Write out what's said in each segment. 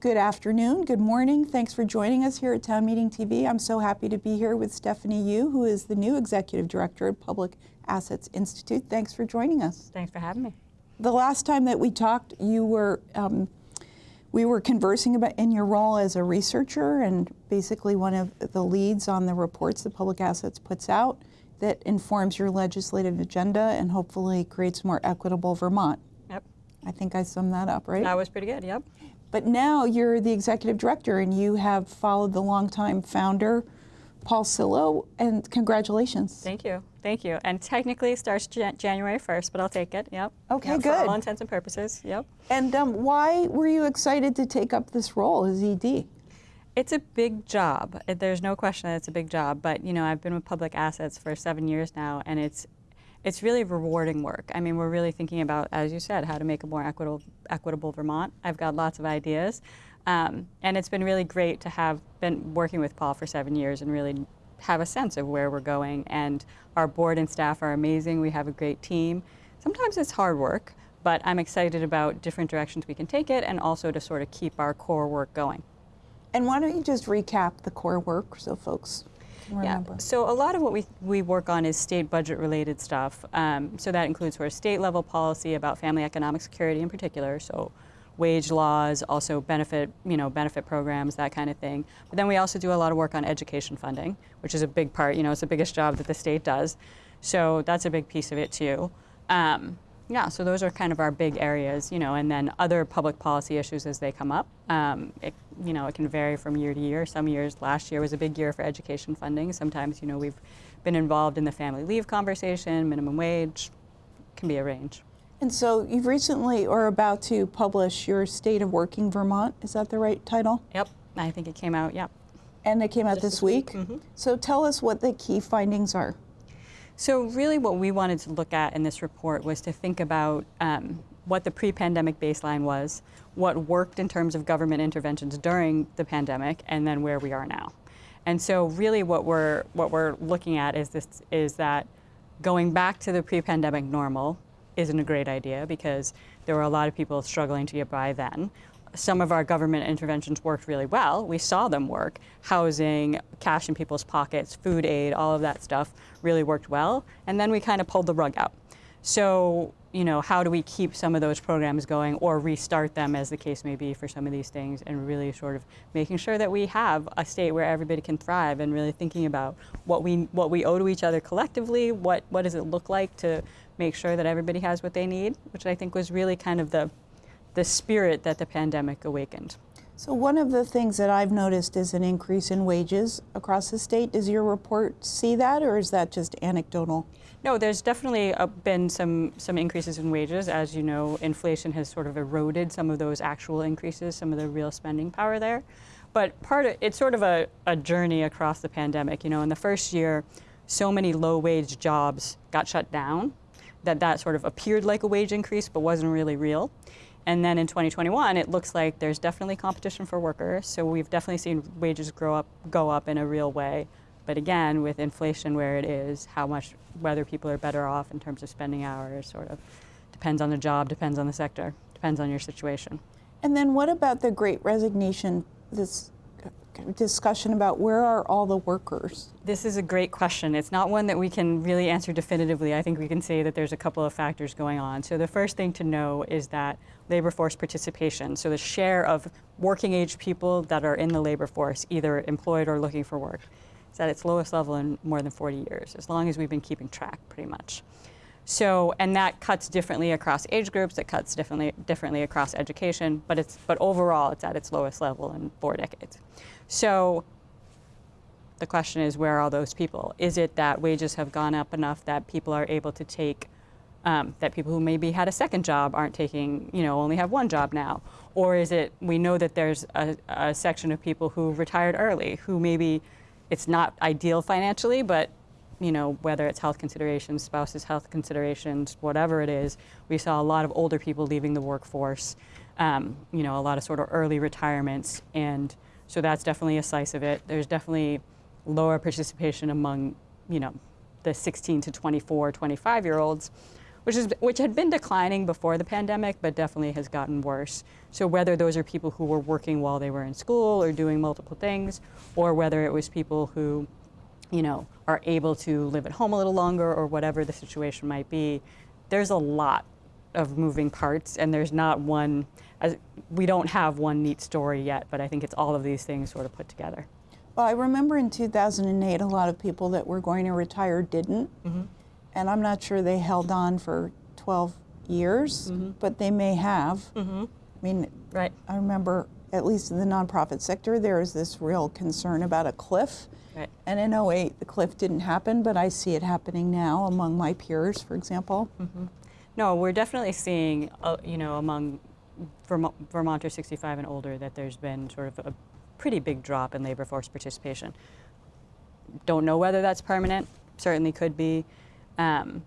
Good afternoon, good morning. Thanks for joining us here at Town Meeting TV. I'm so happy to be here with Stephanie Yu, who is the new Executive Director at Public Assets Institute. Thanks for joining us. Thanks for having me. The last time that we talked, you were um, we were conversing about in your role as a researcher and basically one of the leads on the reports that Public Assets puts out that informs your legislative agenda and hopefully creates more equitable Vermont. Yep. I think I summed that up, right? That was pretty good, yep. But now you're the executive director and you have followed the longtime founder, Paul Cillo, and congratulations. Thank you, thank you. And technically it starts Jan January 1st, but I'll take it, yep. Okay, Yep, good. For all intents and purposes, yep. And um, why were you excited to take up this role as ED? It's a big job. There's no question that it's a big job, but you know, I've been with public assets for seven years now, and it's it's really rewarding work. I mean, we're really thinking about, as you said, how to make a more equitable equitable Vermont. I've got lots of ideas, um, and it's been really great to have been working with Paul for seven years and really have a sense of where we're going. And our board and staff are amazing. We have a great team. Sometimes it's hard work, but I'm excited about different directions we can take it, and also to sort of keep our core work going. And why don't you just recap the core work so folks remember? Yeah. So a lot of what we, we work on is state budget related stuff. Um, so that includes sort of state level policy about family economic security in particular. So wage laws, also benefit, you know, benefit programs, that kind of thing. But then we also do a lot of work on education funding, which is a big part, you know, it's the biggest job that the state does. So that's a big piece of it too. Um, yeah, so those are kind of our big areas, you know, and then other public policy issues as they come up. Um, it, you know, it can vary from year to year. Some years, last year was a big year for education funding. Sometimes, you know, we've been involved in the family leave conversation, minimum wage, can be a range. And so you've recently or about to publish your State of Working Vermont. Is that the right title? Yep, I think it came out, yep. And it came out Just this week. week, mhm. So tell us what the key findings are. So really what we wanted to look at in this report was to think about um, what the pre-pandemic baseline was, what worked in terms of government interventions during the pandemic, and then where we are now. And so really what we're, what we're looking at is, this, is that going back to the pre-pandemic normal isn't a great idea because there were a lot of people struggling to get by then. Some of our government interventions worked really well. We saw them work. Housing, cash in people's pockets, food aid, all of that stuff really worked well. And then we kind of pulled the rug out. So, you know, how do we keep some of those programs going or restart them as the case may be for some of these things and really sort of making sure that we have a state where everybody can thrive and really thinking about what we, what we owe to each other collectively, what, what does it look like to make sure that everybody has what they need, which I think was really kind of the, the spirit that the pandemic awakened. So one of the things that I've noticed is an increase in wages across the state. Does your report see that or is that just anecdotal? No, there's definitely uh, been some, some increases in wages. As you know, inflation has sort of eroded some of those actual increases, some of the real spending power there. But part of it's sort of a, a journey across the pandemic. You know, in the first year, so many low wage jobs got shut down that that sort of appeared like a wage increase but wasn't really real. And then in 2021, it looks like there's definitely competition for workers. So we've definitely seen wages grow up, go up in a real way. But again, with inflation where it is, how much, whether people are better off in terms of spending hours, sort of depends on the job, depends on the sector, depends on your situation. And then what about the great resignation, this discussion about where are all the workers? This is a great question. It's not one that we can really answer definitively. I think we can say that there's a couple of factors going on. So the first thing to know is that labor force participation, so the share of working age people that are in the labor force, either employed or looking for work, is at its lowest level in more than 40 years, as long as we've been keeping track pretty much. So, and that cuts differently across age groups, it cuts differently, differently across education, but, it's, but overall it's at its lowest level in four decades. So the question is, where are all those people? Is it that wages have gone up enough that people are able to take, um, that people who maybe had a second job aren't taking, you know, only have one job now? Or is it, we know that there's a, a section of people who retired early, who maybe it's not ideal financially, but you know, whether it's health considerations, spouses' health considerations, whatever it is, we saw a lot of older people leaving the workforce, um, you know, a lot of sort of early retirements. And so that's definitely a slice of it. There's definitely lower participation among, you know, the 16 to 24, 25 year olds, which is which had been declining before the pandemic, but definitely has gotten worse. So whether those are people who were working while they were in school or doing multiple things, or whether it was people who, you know, are able to live at home a little longer or whatever the situation might be, there's a lot of moving parts, and there's not one. As, we don't have one neat story yet, but I think it's all of these things sort of put together. Well, I remember in 2008, a lot of people that were going to retire didn't. Mm-hmm. And I'm not sure they held on for 12 years, mm-hmm. but they may have. Mm-hmm. I mean, Right. I remember, at least in the nonprofit sector, there is this real concern about a cliff. Right. And in 08, the cliff didn't happen, but I see it happening now among my peers, for example. No, we're definitely seeing, uh, you know, among Vermo- Vermonters 65 and older that there's been sort of a pretty big drop in labor force participation. Don't know whether that's permanent. Certainly could be, um,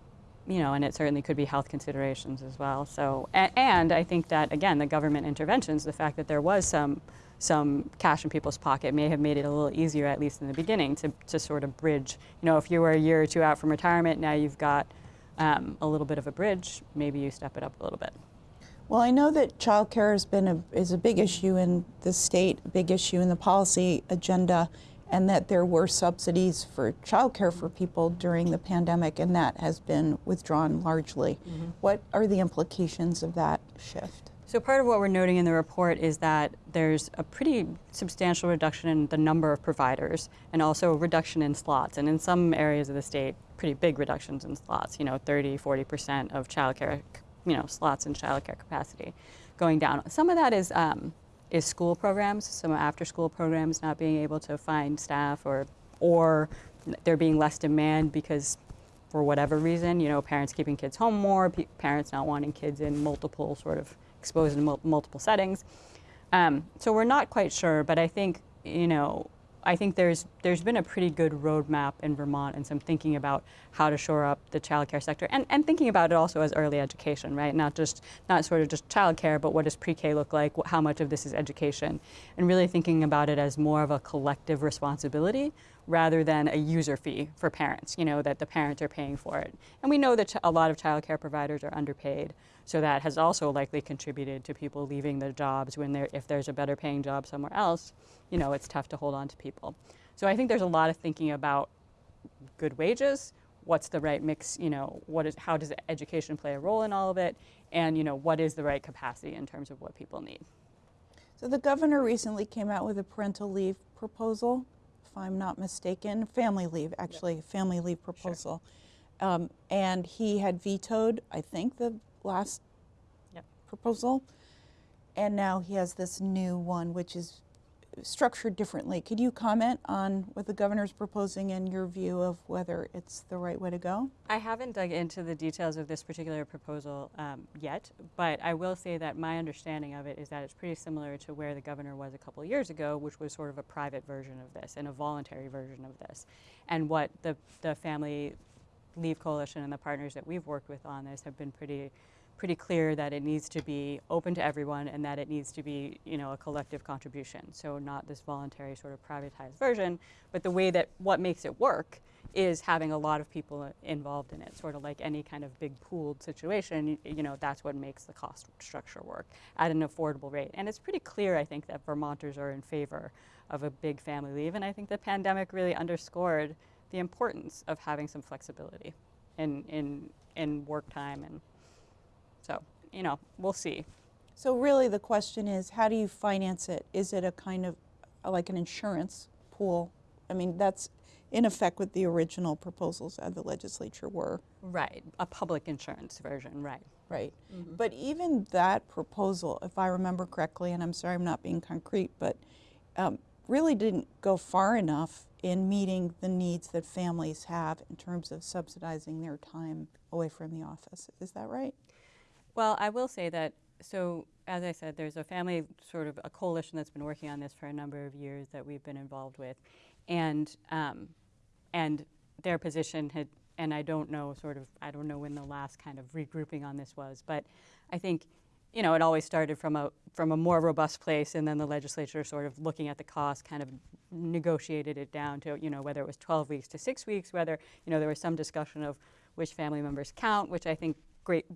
you know, and it certainly could be health considerations as well. So, and, and I think that again, the government interventions, the fact that there was some some cash in people's pocket may have made it a little easier, at least in the beginning, to, to sort of bridge. You know, if you were a year or two out from retirement, now you've got um, a little bit of a bridge. Maybe you step it up a little bit. Well, I know that childcare has been a, is a big issue in the state, a big issue in the policy agenda, and that there were subsidies for childcare for people during the pandemic, and that has been withdrawn largely. What are the implications of that shift? So part of what we're noting in the report is that there's a pretty substantial reduction in the number of providers and also a reduction in slots. And in some areas of the state, pretty big reductions in slots, you know, 30, 40% of childcare, you know, slots in childcare capacity going down. Some of that is, um, is school programs, some after school programs not being able to find staff or, or there being less demand because for whatever reason, you know, parents keeping kids home more, parents not wanting kids in multiple sort of exposed in mul- multiple settings. Um, so we're not quite sure, but I think you know, I think there's there's been a pretty good roadmap in Vermont and some thinking about how to shore up the childcare sector and, and thinking about it also as early education, right? Not just not sort of just childcare, but what does pre-K look like? How much of this is education? And really thinking about it as more of a collective responsibility rather than a user fee for parents, you know, that the parents are paying for it. And we know that a lot of childcare providers are underpaid, so that has also likely contributed to people leaving their jobs when there if there's a better paying job somewhere else, you know, it's tough to hold on to people. So I think there's a lot of thinking about good wages, what's the right mix, you know, what is how does education play a role in all of it, and you know, what is the right capacity in terms of what people need. So the governor recently came out with a parental leave proposal, I'm not mistaken, family leave, actually, family leave proposal. Um, and he had vetoed, I think, the last Yep. proposal. And now he has this new one, which is structured differently. Could you comment on what the governor's proposing and your view of whether it's the right way to go? I haven't dug into the details of this particular proposal um, yet, but I will say that my understanding of it is that it's pretty similar to where the governor was a couple years ago, which was sort of a private version of this and a voluntary version of this. And what the, the Family Leave Coalition and the partners that we've worked with on this have been pretty pretty clear that it needs to be open to everyone and that it needs to be you know a collective contribution. So not this voluntary sort of privatized version but the way that what makes it work is having a lot of people involved in it. Sort of like any kind of big pooled situation you, know that's what makes the cost structure work at an affordable rate. And it's pretty clear i think that vermonters are in favor of a big family leave. And i think the pandemic really underscored the importance of having some flexibility in in in work time and so, you know, we'll see. So really, the question is, how do you finance it? Is it a kind of like an insurance pool? I mean, that's in effect what the original proposals of the legislature were, Right, a public insurance version, right. right? But even that proposal, if I remember correctly, and I'm sorry I'm not being concrete, but um, really didn't go far enough in meeting the needs that families have in terms of subsidizing their time away from the office. Is that right? Well, I will say that, so as I said, there's a family, sort of a coalition that's been working on this for a number of years that we've been involved with. And, um, and their position had, and I don't know sort of, I don't know when the last kind of regrouping on this was, but I think, you know, it always started from a, from a more robust place and then the legislature sort of looking at the cost kind of negotiated it down to, you know, whether it was 12 weeks to six weeks, whether, you know, there was some discussion of which family members count, which I think great.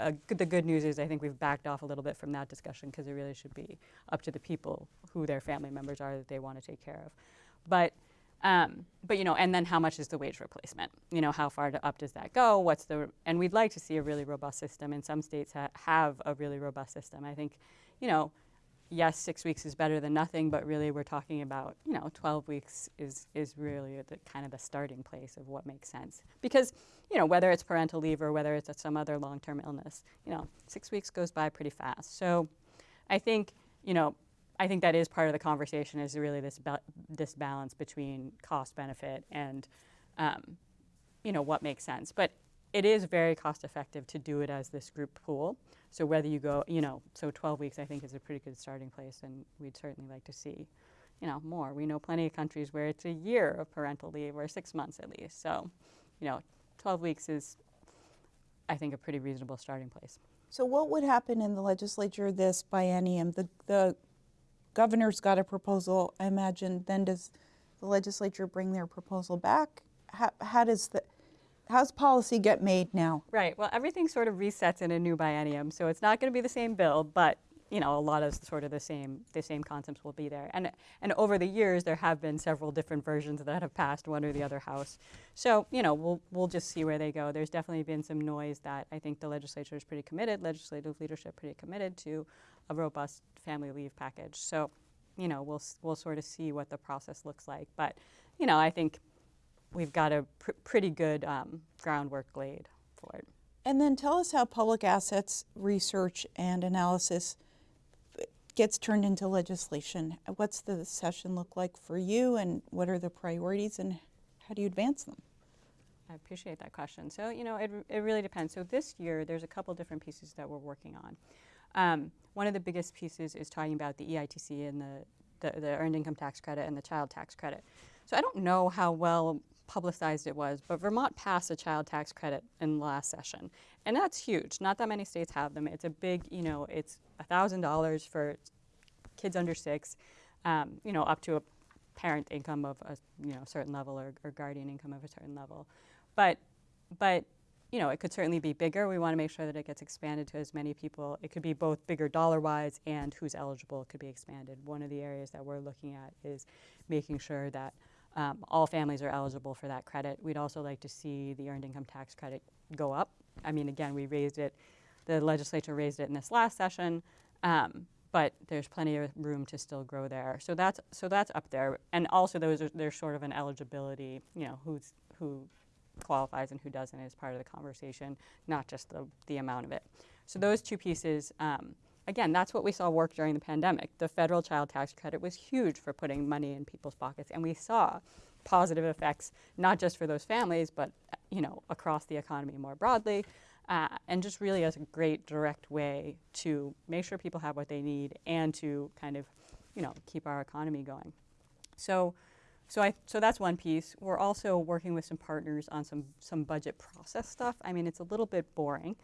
Uh, the good news is I think we've backed off a little bit from that discussion because it really should be up to the people who their family members are that they want to take care of. But um, but you know, and then how much is the wage replacement? You know, how far to, up does that go? What's the and we'd like to see a really robust system. And some states ha- have a really robust system. I think, you know, yes, six weeks is better than nothing, but really we're talking about you know 12 weeks is is really the kind of the starting place of what makes sense. Because you know whether it's parental leave or whether it's some other long-term illness, you know, six weeks goes by pretty fast. So, I think you know I think that is part of the conversation is really this ba- this balance between cost benefit and um, you know what makes sense. But it is very cost effective to do it as this group pool. So whether you go, you know, so 12 weeks I think is a pretty good starting place, and we'd certainly like to see, you know, more. We know plenty of countries where it's a year of parental leave or six months at least. So, you know, 12 weeks is, I think, a pretty reasonable starting place. So what would happen in the legislature this biennium? The, the governor's got a proposal, I imagine, then does the legislature bring their proposal back? How, how does the, how's policy get made now? Right. Well, everything sort of resets in a new biennium, so it's not going to be the same bill, but you know, a lot of sort of the same the same concepts will be there. And and over the years, there have been several different versions that have passed one or the other house. So you know, we'll we'll just see where they go. There's definitely been some noise that I think the legislature is pretty committed, legislative leadership pretty committed to a robust family leave package. So you know, we'll we'll sort of see what the process looks like. But you know, I think we've got a pr- pretty good um, groundwork laid for it. And then tell us how public assets research and analysis gets turned into legislation. What's the session look like for you, and what are the priorities, and how do you advance them? I appreciate that question. So, you know, it, it really depends. So, this year, there's a couple different pieces that we're working on. Um, one of the biggest pieces is talking about the EITC and the, the, the Earned Income Tax Credit and the Child Tax Credit. So, I don't know how well publicized it was, but Vermont passed a child tax credit in the last session. And that's huge. Not that many states have them. It's a big, you know, it's $1,000 for kids under six, um, you know, up to a parent income of a you know certain level or, or guardian income of a certain level. But, but you know, it could certainly be bigger. We want to make sure that it gets expanded to as many people. It could be both bigger dollar wise and who's eligible could be expanded. One of the areas that we're looking at is making sure that um, all families are eligible for that credit. We'd also like to see the earned income tax credit go up. I mean, again, we raised it, the legislature raised it in this last session, um, but there's plenty of room to still grow there. So that's so that's up there, and also those are there's sort of an eligibility, you know, who's who qualifies and who doesn't is part of the conversation, not just the the amount of it. So those two pieces. Um, again, that's what we saw work during the pandemic. The federal child tax credit was huge for putting money in people's pockets, and we saw positive effects not just for those families, but you know across the economy more broadly, uh, and just really as a great direct way to make sure people have what they need and to kind of you know keep our economy going. So. So, I, so that's one piece. We're also working with some partners on some, some budget process stuff. I mean, it's a little bit boring,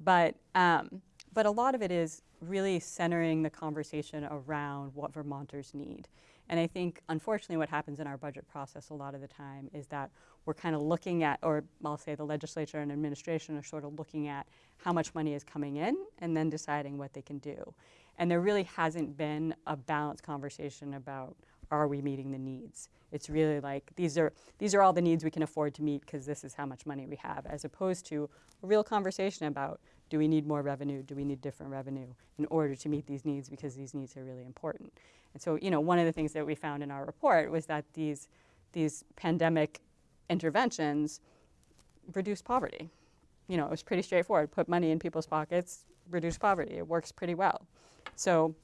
but um, but a lot of it is really centering the conversation around what Vermonters need. And I think, unfortunately, what happens in our budget process a lot of the time is that we're kind of looking at, or I'll say the legislature and administration are sort of looking at how much money is coming in and then deciding what they can do. And there really hasn't been a balanced conversation about are we meeting the needs? It's really like these are these are all the needs we can afford to meet because this is how much money we have, as opposed to a real conversation about do we need more revenue, do we need different revenue in order to meet these needs because these needs are really important. And so, you know, one of the things that we found in our report was that these these pandemic interventions reduce poverty. You know, it was pretty straightforward. Put money in people's pockets, reduce poverty. It works pretty well. So,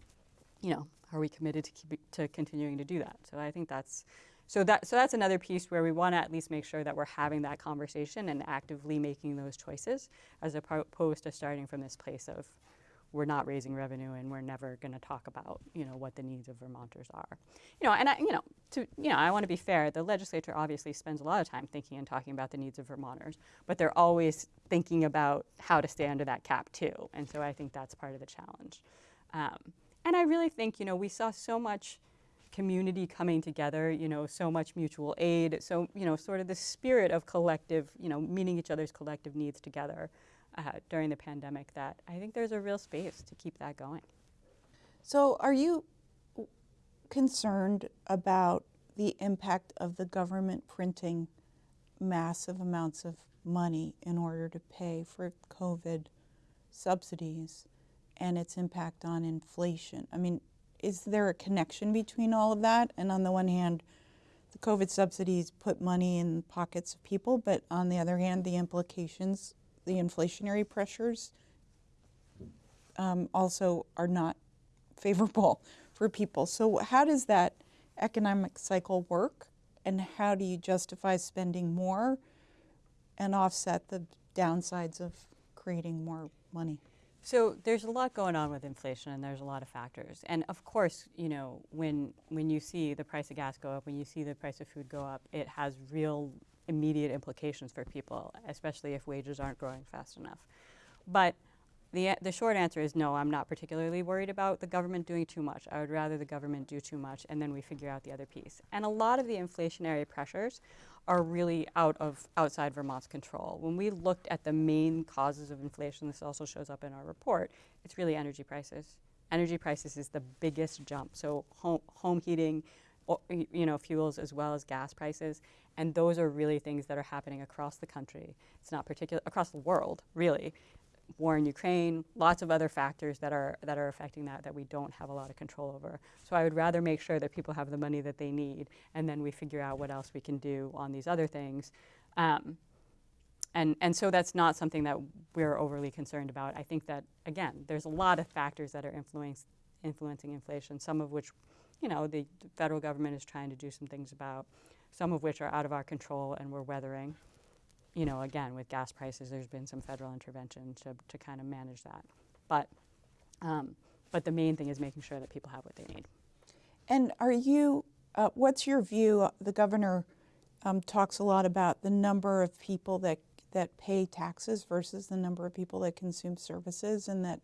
you know, are we committed to keep to continuing to do that? So I think that's so that so that's another piece where we want to at least make sure that we're having that conversation and actively making those choices, as opposed to starting from this place of we're not raising revenue and we're never going to talk about you know what the needs of Vermonters are. You know, and I, you know to you know I want to be fair. The legislature obviously spends a lot of time thinking and talking about the needs of Vermonters, but they're always thinking about how to stay under that cap too. And so I think that's part of the challenge. Um, and I really think, you know, we saw so much community coming together, you know, so much mutual aid, so, you know, sort of the spirit of collective, you know, meeting each other's collective needs together. Uh, during the pandemic that I think there's a real space to keep that going. So, are you concerned about the impact of the government printing massive amounts of money in order to pay for COVID subsidies and its impact on inflation? I mean, is there a connection between all of that? And on the one hand, the COVID subsidies put money in pockets of people, but on the other hand, the implications, the inflationary pressures, um, also are not favorable for people. So, how does that economic cycle work, and how do you justify spending more and offset the downsides of creating more money? So there's a lot going on with inflation, and there's a lot of factors. And of course, you know, when when you see the price of gas go up, when you see the price of food go up, it has real immediate implications for people, especially if wages aren't growing fast enough. But the, the short answer is no, I'm not particularly worried about the government doing too much. I would rather the government do too much and then we figure out the other piece. And a lot of the inflationary pressures are really out of outside Vermont's control. When we looked at the main causes of inflation, this also shows up in our report, it's really energy prices. Energy prices is the biggest jump. So home, home heating, you know, fuels as well as gas prices. And those are really things that are happening across the country. It's not particular across the world, really war in Ukraine, lots of other factors that are that are affecting that that we don't have a lot of control over. So I would rather make sure that people have the money that they need, and then we figure out what else we can do on these other things. Um, and and so that's not something that we're overly concerned about. I think that again, there's a lot of factors that are influencing influencing inflation. Some of which, you know, the federal government is trying to do some things about. Some of which are out of our control and we're weathering you know, again, with gas prices, there's been some federal intervention to, to kind of manage that. But, um, but the main thing is making sure that people have what they need. And are you, uh, what's your view? The governor um, talks a lot about the number of people that, that pay taxes versus the number of people that consume services, and that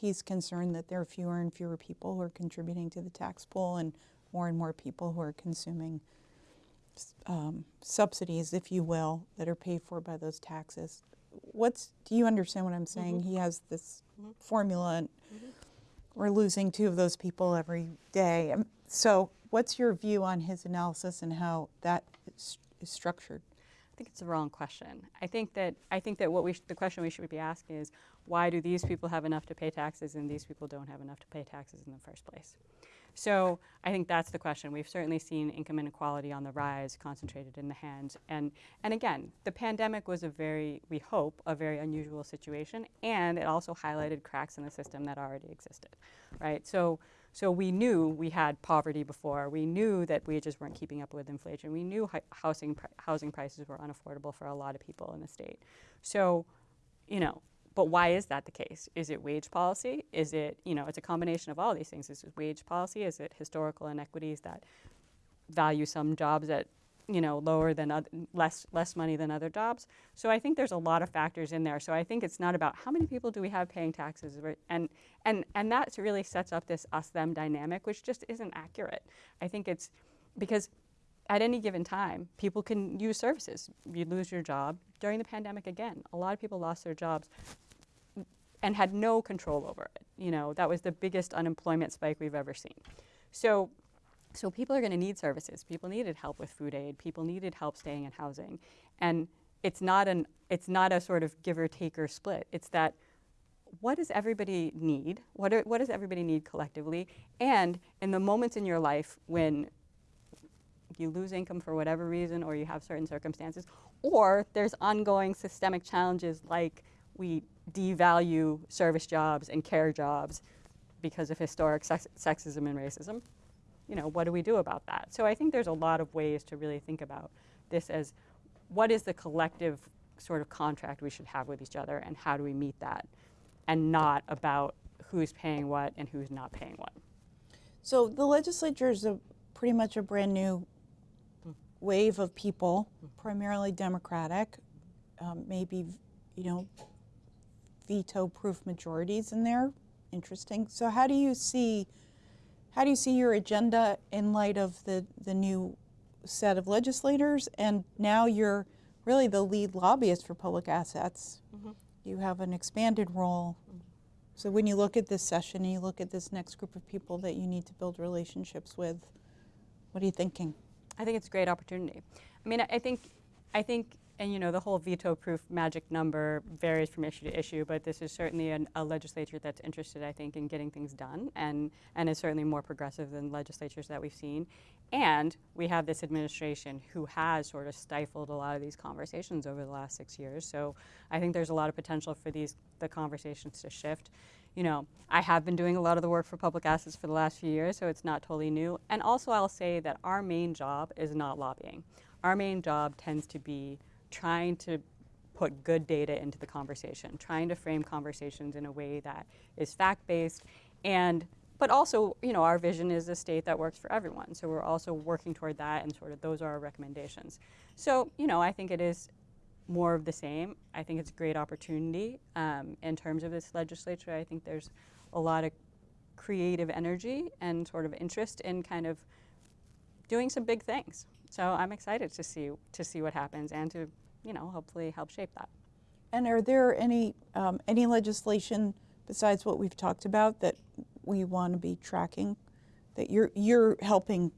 he's concerned that there are fewer and fewer people who are contributing to the tax pool and more and more people who are consuming um, subsidies, if you will, that are paid for by those taxes. What's do you understand what I'm saying? Mm-hmm. He has this mm-hmm. formula, and mm-hmm. we're losing two of those people every day. Um, so, what's your view on his analysis and how that is, is structured? I think it's the wrong question. I think that I think that what we the question we should be asking is why do these people have enough to pay taxes and these people don't have enough to pay taxes in the first place? So I think that's the question. We've certainly seen income inequality on the rise, concentrated in the hands. And and again, the pandemic was a very we hope a very unusual situation, and it also highlighted cracks in the system that already existed, right? So so we knew we had poverty before. We knew that wages weren't keeping up with inflation. We knew housing housing prices were unaffordable for a lot of people in the state. So, you know, but why is that the case? Is it wage policy? Is it, you know, it's a combination of all these things. Is it wage policy? Is it historical inequities that value some jobs at you know lower than other, less less money than other jobs. So I think there's a lot of factors in there. So I think it's not about how many people do we have paying taxes, and and and that really sets up this us them dynamic, which just isn't accurate. I think it's because at any given time, people can use services. You lose your job during the pandemic again. A lot of people lost their jobs and had no control over it. You know that was the biggest unemployment spike we've ever seen. So so people are going to need services. People needed help with food aid. People needed help staying in housing. And it's not an it's not a sort of give or take or split. It's that what does everybody need? What, are, what does everybody need collectively? And in the moments in your life when you lose income for whatever reason or you have certain circumstances, or there's ongoing systemic challenges like we devalue service jobs and care jobs because of historic sex- sexism and racism, you know, what do we do about that? So I think there's a lot of ways to really think about this as what is the collective sort of contract we should have with each other and how do we meet that and not about who's paying what and who's not paying what. So the legislature is a pretty much a brand new wave of people, primarily Democratic, um, maybe you know veto-proof majorities in there. Interesting. So how do you see how do you see your agenda in light of the, the new set of legislators? And now you're really the lead lobbyist for public assets. Mm-hmm. you have an expanded role. So when you look at this session and you look at this next group of people that you need to build relationships with, what are you thinking? I think it's a great opportunity. I mean, I I think, I think, and you know, the whole veto-proof magic number varies from issue to issue, but this is certainly an, a legislature that's interested, I think, in getting things done, and and is certainly more progressive than legislatures that we've seen. And we have this administration who has sort of stifled a lot of these conversations over the last six years. So I think there's a lot of potential for these the conversations to shift. You know, I have been doing a lot of the work for public assets for the last few years, so it's not totally new. And also, I'll say that our main job is not lobbying. Our main job tends to be trying to put good data into the conversation, trying to frame conversations in a way that is fact-based and but also, you know, our vision is a state that works for everyone. So we're also working toward that and sort of those are our recommendations. So, you know, I think it is more of the same. I think it's a great opportunity um, in terms of this legislature. I think there's a lot of creative energy and sort of interest in kind of doing some big things. So I'm excited to see to see what happens and to you know hopefully help shape that. And are there any, um, any legislation besides what we've talked about that we want to be tracking, that you're, you're helping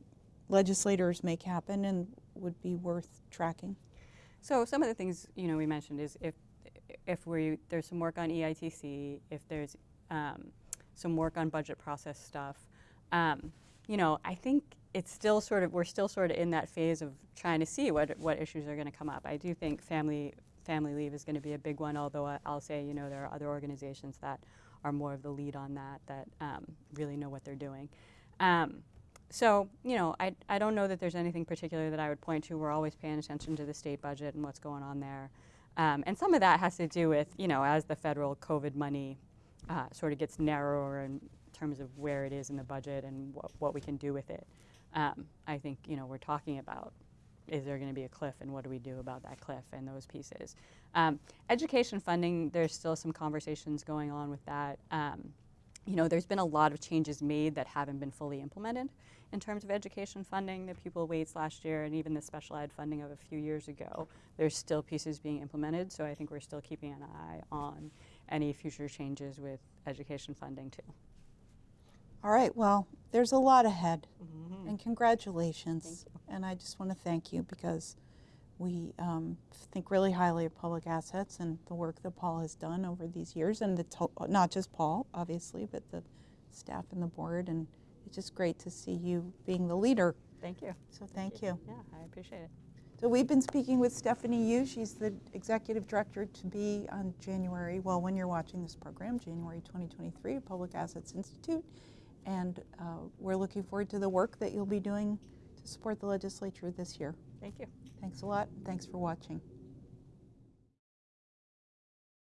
legislators make happen and would be worth tracking? So some of the things you know we mentioned is if if we there's some work on EITC, if there's um, some work on budget process stuff, um, you know I think it's still sort of we're still sort of in that phase of trying to see what what issues are going to come up. I do think family family leave is going to be a big one, although I, I'll say you know there are other organizations that are more of the lead on that that um, really know what they're doing. Um, so, you know, I, I don't know that there's anything particular that I would point to. We're always paying attention to the state budget and what's going on there. Um, and some of that has to do with, you know, as the federal COVID money uh, sort of gets narrower in terms of where it is in the budget and what, what we can do with it. Um, I think, you know, we're talking about is there going to be a cliff and what do we do about that cliff and those pieces. Um, education funding, there's still some conversations going on with that. Um, you know, there's been a lot of changes made that haven't been fully implemented in terms of education funding, the pupil weights last year, and even the special ed funding of a few years ago. There's still pieces being implemented, so I think we're still keeping an eye on any future changes with education funding too. All right, well, there's a lot ahead, and congratulations. And I just want to thank you because we um, think really highly of public assets and the work that Paul has done over these years, and the not just Paul, obviously, but the staff and the board. And it's just great to see you being the leader. Thank you. So thank you. Yeah, I appreciate it. So we've been speaking with Stephanie Yu. She's the executive director to be on January, well, when you're watching this program, January 2023, Public Assets Institute. And uh, we're looking forward to the work that you'll be doing to support the legislature this year. Thank you. Thanks a lot. Thanks for watching.